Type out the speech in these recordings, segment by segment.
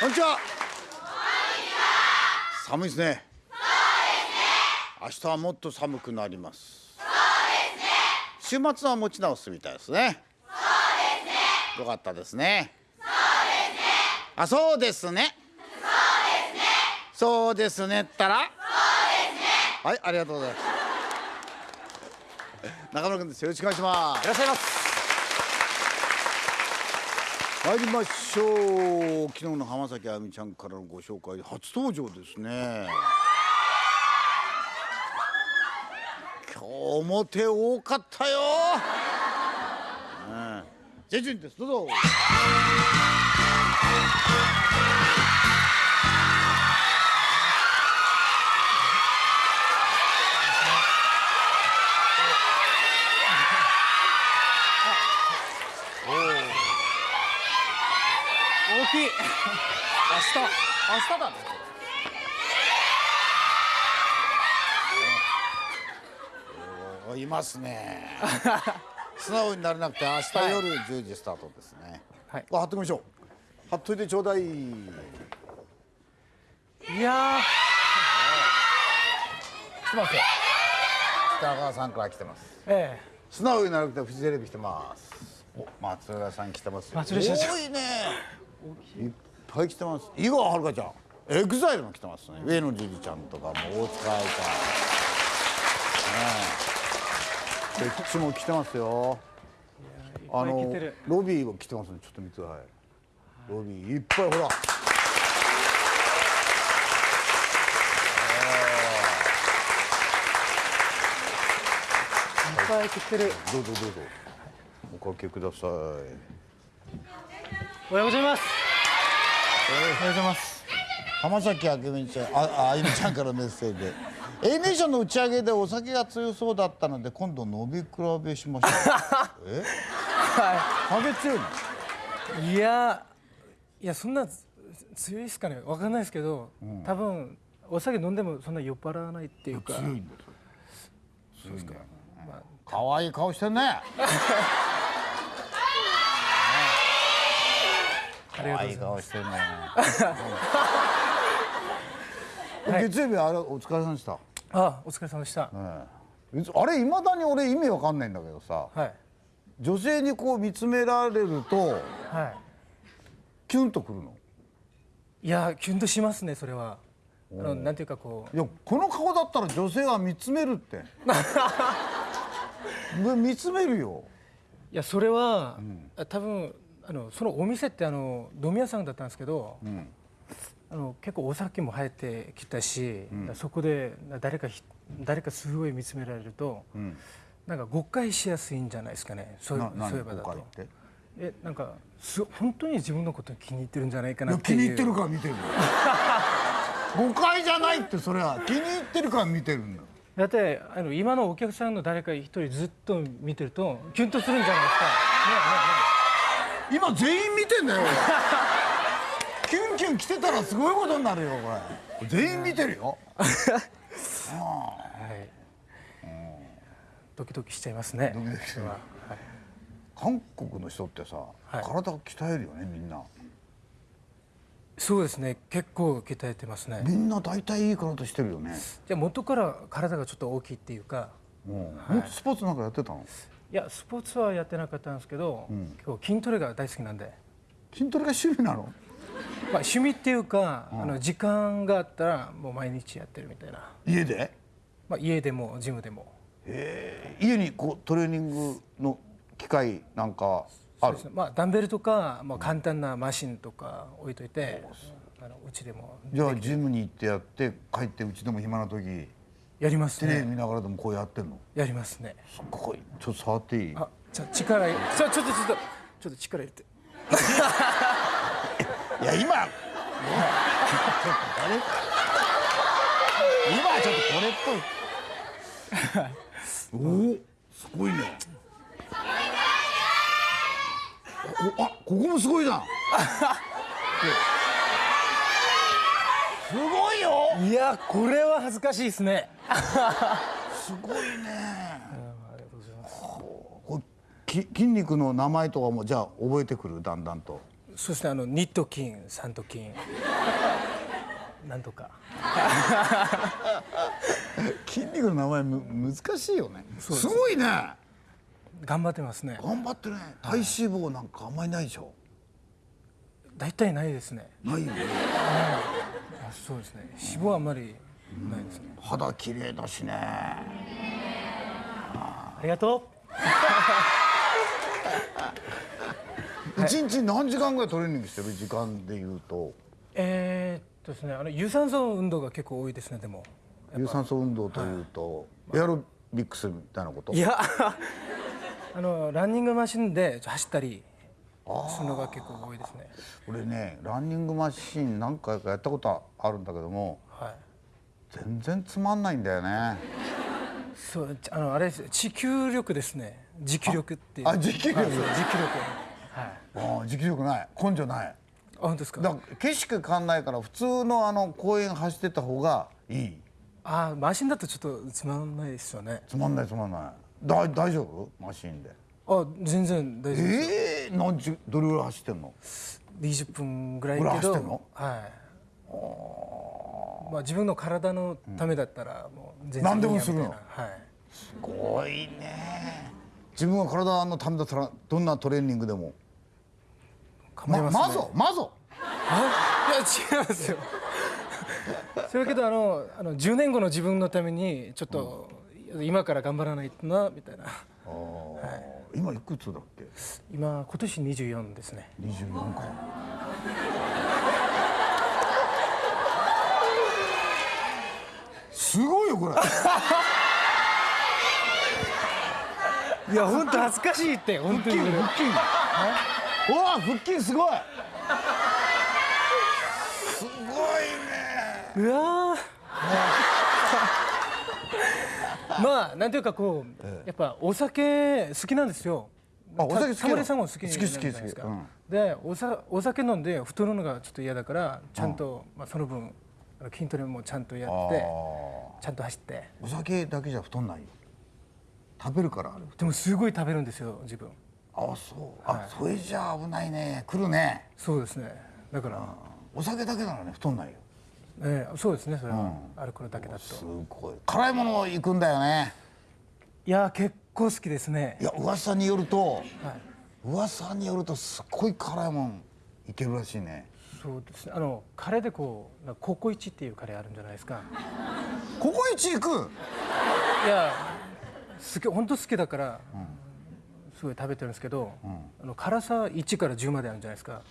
こんにちは。寒いですね。明日はもっと寒くなります。週末は持ち直すみたいですね。よかったですね。あ、そうですね。そうですね。ったら？はい、ありがとうございます。中村君です。よろしくお願いしますい。らっしゃいます参りましょう。昨日の浜崎あゆみちゃんからのご紹介初登場ですね。今日も手多かったよ、ね、ジェジュンです。どうぞ。明日だね。おいますね。素直になれなくて明日夜10時スタートですね、はい。これ貼っときましょう。貼っといてちょうだい。いやー。来てますよ。北川さんから来てます。え素直になるくてフジテレビ来てます。お、松浦さん来てますよ。松浦社長。多いね。ぱい来てます。井川遥ちゃん、エグザイルも来てますね。上野樹里ちゃんとかも大塚愛ちゃん。ねえ。こっちも来てますよ。えいっぱい来てるロビーも来てますね。ちょっと見てください。ロビーいっぱいほら。いっぱい来てるどうぞどうぞ。おかけください。おはようございますおはようございます。浜崎あゆみちゃんあああゆみちゃんからメッセージで。A ネーションの打ち上げでお酒が強そうだったので今度飲み比べしましょう。え？酒強い。のいやいやそんなつ強いですかね。わかんないですけど、多分お酒飲んでもそんな酔っ払わないっていうか。強いんだよ強いんだよ可愛い顔してんね ありが可愛い顔してんね月曜日あれお疲れ様でした、あお疲れ様でした、え。えあれいまだに俺意味わかんないんだけどさはい。女性にこう見つめられるとはい。キュンとくるの？いやキュンとしますねそれは。あのなんていうかこう。いやこの顔だったら女性は見つめるって。む 見つめるよ。いやそれは、あ多分あのそのお店ってあの飲み屋さんだったんですけど、あの結構お酒も入ってきたし、そこで誰かひ誰かすごい見つめられると、なんか誤解しやすいんじゃないですかね。そうそういえばだと。えなんかす本当に自分のこと気に入ってるんじゃないかいなっていう。や気に入ってるから見てるよ。誤解じゃないってそれは。気に入ってるから見てるんだよ。だってあの今のお客さんの誰か一人ずっと見てるとキュンとするんじゃないですか。ね今全員見てんだよ。キュンキュン来てたらすごいことになるよこれ。全員見てるよ。はい。ドキドキしちゃいますね。ドキドキするそれははい。韓国の人ってさ、はい。体を鍛えるよねみんな。そうですね。結構鍛えてますね。みんな大体いい体してるよね、じゃあ元から体がちょっと大きいっていうか。うん。もっとスポーツなんかやってたの？いやスポーツはやってなかったんですけど、結構筋トレが大好きなんで、筋トレが趣味なの？まあ、趣味っていうか、あの時間があったらもう毎日やってるみたいな、家で？まあ、家でもジムでも。へえ。家にこうトレーニングの機械なんかある？そうですね。まあ、ダンベルとか、まあ、簡単なマシンとか置いといて、あのうちでも。じゃあジムに行ってやって帰ってうちでも暇な時やりますテレビね見ながらでもこうやってんの？やりますね。すっごい。ちょっと触っていい？あじゃあ力ちょちょっとちょっとちょっと力入れて。いや今。今はちょっとこれっぽい。おおすごいね。おあここもすごいじゃんすごいよ。いやこれは恥ずかしいですね。すごいね。ありがとうございます。き筋肉の名前とかもじゃあ覚えてくる？だんだんと。そうですねあのニット筋サント筋 なんとか。筋肉の名前む難しいよね。す。ごいね。頑張ってますね。頑張ってね。体脂肪なんかあんまりないでしょ。大体ないですね。ないよね。あそうですね。脂肪はあんまりないですね。肌綺麗だしね。ありがと 一日何時間ぐらいトレーニングしてる？時間でいうと。うえー、っとですねあの有酸素運動が結構多いですねでも。有酸素運動というとエアロビクスみたいなこと？いや あのランニングマシンで走ったりするのが結構多いですね。俺ねランニングマシン何回かやったことあるんだけどもはい。全然つまんないんだよね。そうあのあれです持久力ですね。持久力っていう。あ持久力。持久力。はい。ああ持久力ない。根性ない。あ本当ですか？だから景色変わんないから普通のあの公園走ってた方がいい。あマシンだとちょっとつまんないですよね。つまんないつまんない。だ大丈夫？マシンであ全然大丈夫ですええ何時どれぐらい走ってんの？20分ぐらいけど走ってんの？はい。まあ自分の体のためだったらもう全然何でもするの？はい。すごいね。自分は体のためだったらどんなトレーニングでも？構いますね。まぞまぞ！あ？いや違いますよ。それけどあのあの10年後の自分のためにちょっと、今から頑張らないとなみたいな今いくつだっけ？今今年24ですね。24か。すごいよこれ。いや本当恥ずかしいって本当に。腹筋うわ腹筋すごい。すごいねうわーまあなんていうかこう、やっぱお酒好きなんですよ。あお酒好きリさんも好き好き好きじゃないですか。好きうん。でおさお酒飲んで太るのがちょっと嫌だからちゃんと、まあ、その分筋トレもちゃんとやってちゃんと走って。お酒だけじゃ太んない？よ食べるからでもすごい食べるんですよ自分。あそう。あ、それじゃあ危ないね。来るね。そうですね。だから、お酒だけならね太んないよええそうですねそれは、アルコールだけだと。すごい。辛いもの行くんだよね。いや結構好きですね。いや噂によるとはい。噂によるとすっごい辛いもんいけるらしいね。そうですね。あのカレーでこうココイチっていうカレーあるんじゃないですか。ここ一行く？いや好き本当好きだから、すごい食べてるんですけど、あの辛さ1から10まであるんじゃないですか、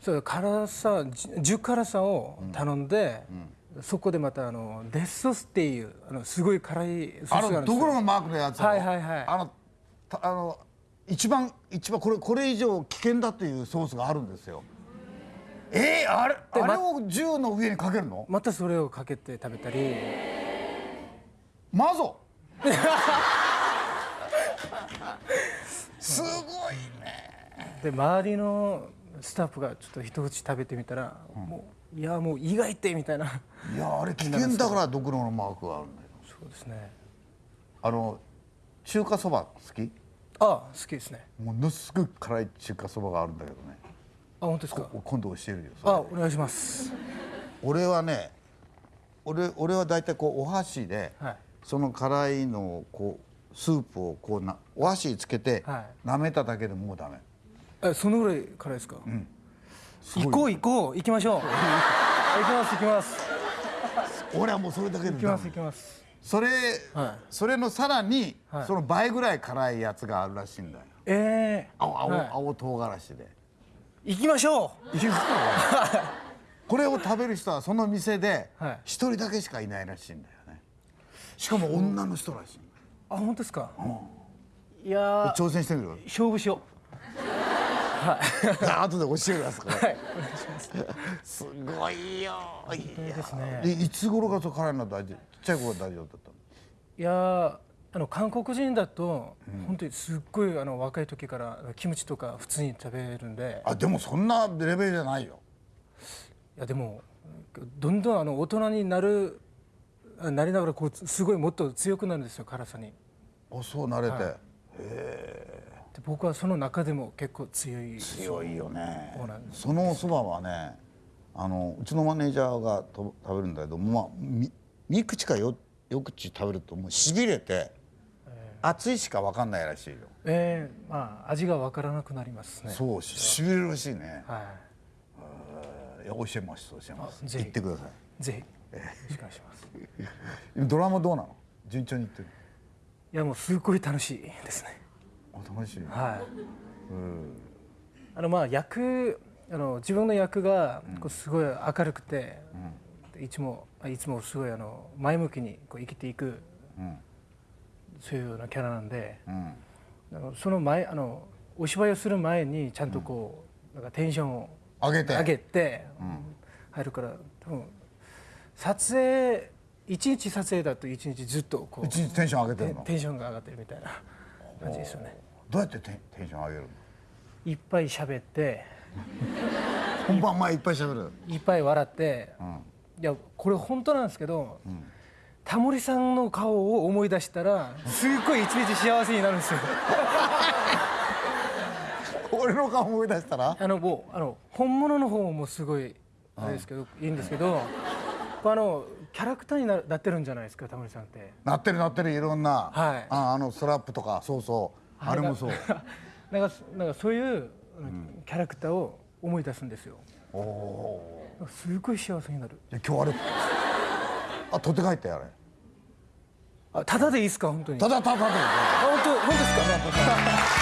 そう辛さじ10辛さを頼んで、そこでまたあのデスソースっていうあのすごい辛いソスがあるんですよ。のどころのマークのやつはいはいはい。あのたあの一番一番これこれ以上危険だというソースがあるんですよ。えー、あれあれを銃の上にかけるの？またそれをかけて食べたり。マゾ？すごいね。で周りのスタッフがちょっと一口食べてみたら、もういやもう意外ってみたいな。いやあれ危険だからドクロのマークがあるんだよ。そうですね。あの中華そば好き？あ好きですね。ものすごい辛い中華そばがあるんだけどね。あ本当ですか？今度教えるよあお願いします。俺はね俺俺は大体こうお箸で、はい。その辛いのをこうスープをこうなお箸につけて、は舐めただけでもうダメえそのぐらい辛いですか、すごい。行こう行こう。行きましょう。行きます行きます。俺はもうそれだけで行きます行きます。それ、はい。それのさらに、はい。その倍ぐらい辛いやつがあるらしいんだよ。ええ青青,、はい。青唐辛子で。行きましょう。これを食べる人はその店ではい。一人だけしかいないらしいんだよね。しかも女の人らしいんだよ。あ本当ですか、いやー。挑戦してみる？勝負しよじゃあ後で教えるやつからうはい。お願いしますすごいよ。い当ですね。でいつ頃がそう辛いの大丈夫ちっちゃい頃は大丈夫だったの？いやーあの韓国人だと、本当にすっごいあの若い時からキムチとか普通に食べるんで。あでもそんなレベルじゃないよ。いやでもどんどんあの大人になるあなりながらこうすごいもっと強くなるんですよ辛さに。あそう慣れて、で僕はその中でも結構強い強いよね。そのお蕎麦はねあのうちのマネージャーがと食べるんだけどまあみ3口か 4, 4口食べるともうしびれて、熱いしか分かんないらしいよ、えー、まあ味がわからなくなりますね。そうししびれるらしいね。はい。や教えます教えます。ぜひ。言ってください。ぜひ。よろしくお願いします。い ドラマどうなの？順調にいってるいやもうすごい楽しいですねあ楽しい。はい。あのまあ役あの自分の役がこうすごい明るくて、いつもいつもすごいあの前向きにこう生きていく、そういうようなキャラなんで、うん。あのその前あのお芝居をする前にちゃんとこう、なんかテンションを上げて。上げて、入るから多分撮影一日撮影だと一日ずっとこう一日テンション上げてテるの。テンションが上がってるみたいな感じですよね。どうやってテンション上げるの？いっぱい喋って。本番前いっぱい喋る？いっぱい笑って、いやこれ本当なんですけど、タモリさんの顔を思い出したらすっごい一日幸せになるんですよ。俺の顔思い出したら？あのもうあの本物の方もすごいあれですけど、いいんですけどあのキャラクターにななってるんじゃないですかタモリさんって。なってるなってるいろんな、はい。ああのストラップとかそうそうあれもそう なんかなんかそういう、キャラクターを思い出すんですよ。おおすごい幸せになる。今日あれあ取って帰ってあれあただでいいですか？本当に。ただただただあ本当本当ですか？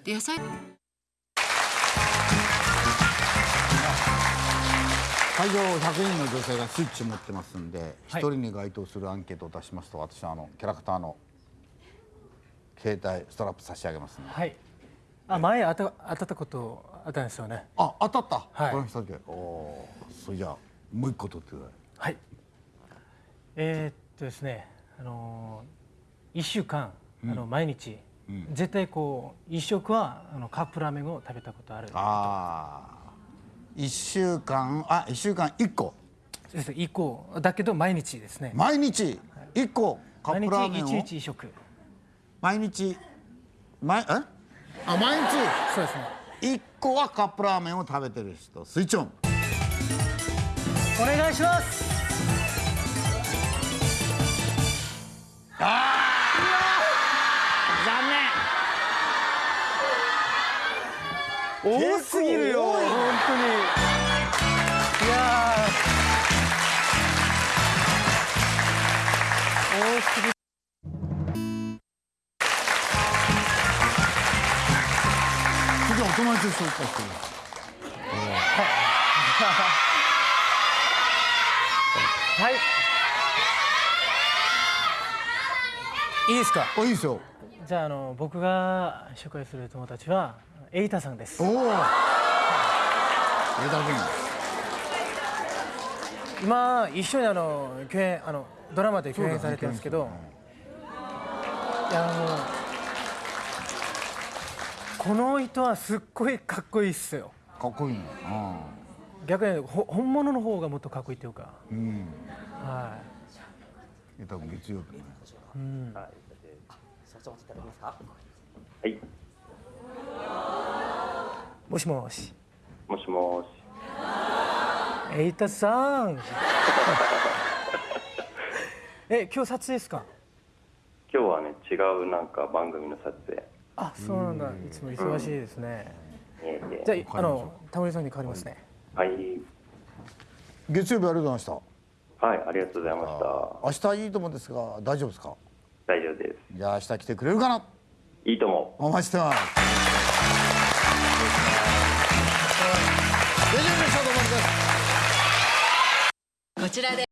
で野菜会場100人の女性がスイッチ持ってますんで一、人に該当するアンケートを出しますと私はあのキャラクターの携帯ストラップ差し上げますんで。はい。あ前あた当たったことあったんですよね。あ当たった、はい。この人でおおーそれじゃあもう一個取ってください。はい。えー、っとですね、あのー、一週間、あの毎日、絶対こう一食はあのカップラーメンを食べたことある。ああ1週間あ一週間1個。そうです一個だけど毎日ですね。毎日？1個？カッ毎プラーメンを？日一日一食。毎日？毎え？あ毎日？そうですね。1個はカップラーメンを食べてる人。スイッチオン。お願いします。残念。多すぎるよ。本当に。いやー多すぎる。次はお友達を紹介してくださはい。いいですか？いあいいですよじゃああの僕が紹介する友達はエイタさんですお。お枝今一緒にあの共演あのドラマで共演されてるんですけど、いやあのこの人はすっごいかっこいいっすよ。かっこいいね逆にほ本物の方がもっとかっこいいっていうか、うん。うんは枝君月曜日ね。はい、い。もしもし、もしもし。エイタさん。え今日撮影ですか？今日はね、違うなんか番組の撮影。あそうなんだ。いつも忙しいですね。いえいえじゃああのタモリさんに変わりますね。はい、月曜日ありがとうございましたはい、ありがとうございました。明日いいと思うんですが大丈夫ですか？大丈夫です。じゃあ明日来てくれるかな？いいとも。お待ちしてますちらで